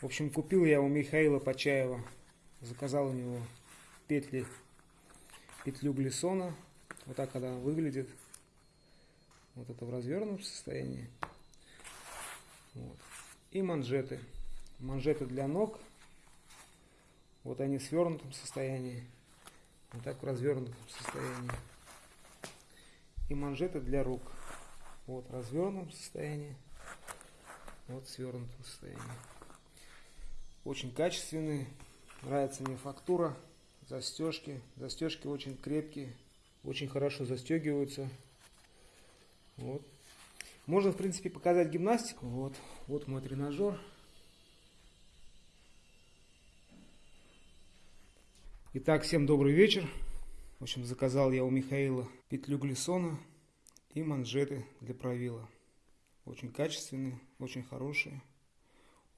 В общем, купил я у Михаила Почаева, заказал у него петли, петлю глиссона. Вот так она выглядит. Вот это в развернутом состоянии. Вот. И манжеты. Манжеты для ног. Вот они в свернутом состоянии. Вот так в развернутом состоянии. И манжеты для рук. Вот в развернутом состоянии. Вот в свернутом состоянии. Очень качественные. Нравится мне фактура. Застежки. Застежки очень крепкие. Очень хорошо застегиваются. Вот. Можно, в принципе, показать гимнастику. Вот, вот мой тренажер. Итак, всем добрый вечер. В общем, заказал я у Михаила петлю глиссона и манжеты для правила. Очень качественные, очень хорошие,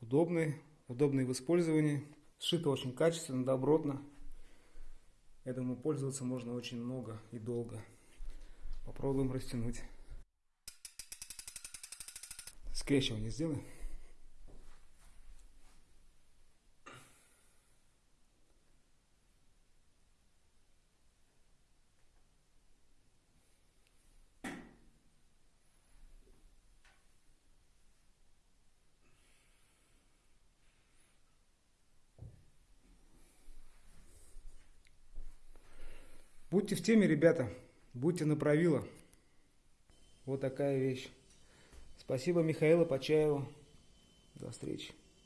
удобные, удобные в использовании. Сшито очень качественно, добротно. Я думаю, пользоваться можно очень много и долго. Попробуем растянуть. Скрещивание сделаем. Будьте в теме, ребята. Будьте на правило. Вот такая вещь. Спасибо Михаилу Почаеву. До встречи.